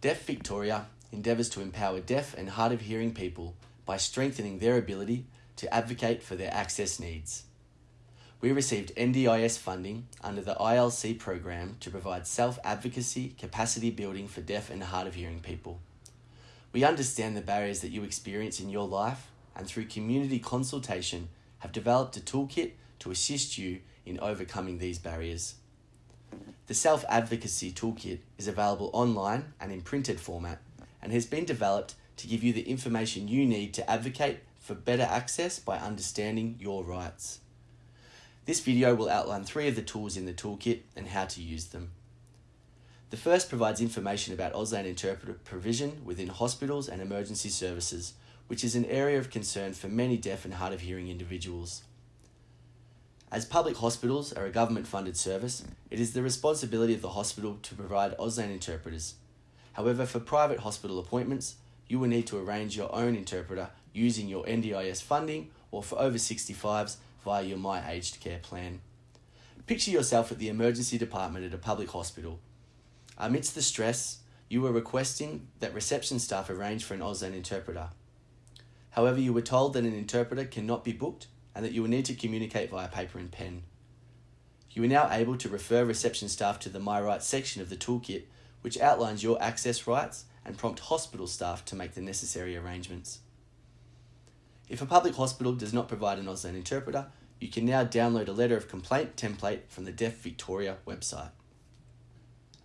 Deaf Victoria endeavours to empower deaf and hard of hearing people by strengthening their ability to advocate for their access needs. We received NDIS funding under the ILC program to provide self advocacy capacity building for deaf and hard of hearing people. We understand the barriers that you experience in your life and through community consultation have developed a toolkit to assist you in overcoming these barriers. The Self Advocacy Toolkit is available online and in printed format and has been developed to give you the information you need to advocate for better access by understanding your rights. This video will outline three of the tools in the toolkit and how to use them. The first provides information about Auslan interpreter provision within hospitals and emergency services, which is an area of concern for many deaf and hard of hearing individuals. As public hospitals are a government funded service, it is the responsibility of the hospital to provide Auslan interpreters. However, for private hospital appointments, you will need to arrange your own interpreter using your NDIS funding or for over 65s via your My Aged Care plan. Picture yourself at the emergency department at a public hospital. Amidst the stress, you were requesting that reception staff arrange for an Auslan interpreter. However, you were told that an interpreter cannot be booked and that you will need to communicate via paper and pen. You are now able to refer reception staff to the My Rights section of the toolkit, which outlines your access rights and prompt hospital staff to make the necessary arrangements. If a public hospital does not provide an Auslan interpreter, you can now download a letter of complaint template from the Deaf Victoria website.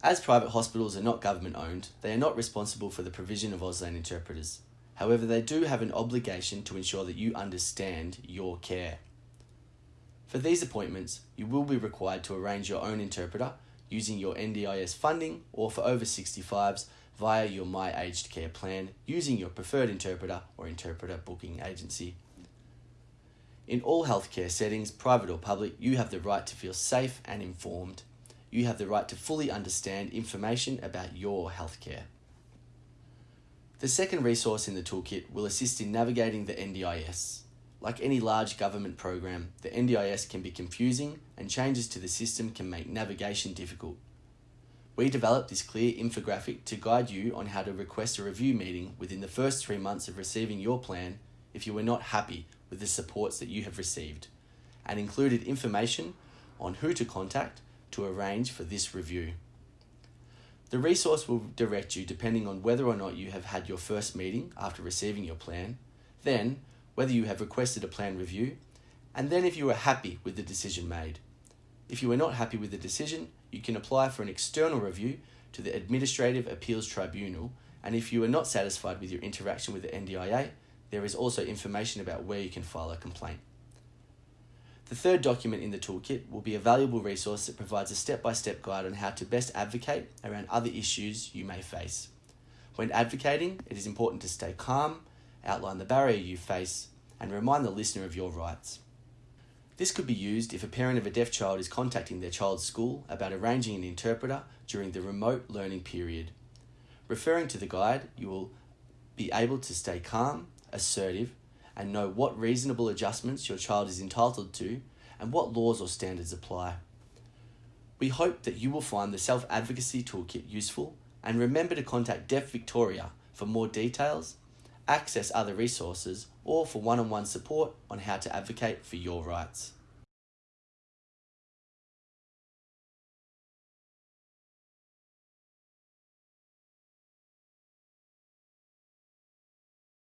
As private hospitals are not government owned, they are not responsible for the provision of Auslan interpreters. However, they do have an obligation to ensure that you understand your care. For these appointments, you will be required to arrange your own interpreter using your NDIS funding or for over 65s via your My Aged Care plan using your preferred interpreter or interpreter booking agency. In all healthcare settings, private or public, you have the right to feel safe and informed. You have the right to fully understand information about your healthcare. The second resource in the toolkit will assist in navigating the NDIS. Like any large government program, the NDIS can be confusing and changes to the system can make navigation difficult. We developed this clear infographic to guide you on how to request a review meeting within the first three months of receiving your plan if you were not happy with the supports that you have received, and included information on who to contact to arrange for this review. The resource will direct you depending on whether or not you have had your first meeting after receiving your plan, then whether you have requested a plan review, and then if you are happy with the decision made. If you are not happy with the decision, you can apply for an external review to the Administrative Appeals Tribunal, and if you are not satisfied with your interaction with the NDIA, there is also information about where you can file a complaint. The third document in the toolkit will be a valuable resource that provides a step by step guide on how to best advocate around other issues you may face. When advocating, it is important to stay calm, outline the barrier you face, and remind the listener of your rights. This could be used if a parent of a deaf child is contacting their child's school about arranging an interpreter during the remote learning period. Referring to the guide, you will be able to stay calm, assertive, and know what reasonable adjustments your child is entitled to and what laws or standards apply. We hope that you will find the Self Advocacy Toolkit useful and remember to contact Deaf Victoria for more details, access other resources, or for one on one support on how to advocate for your rights.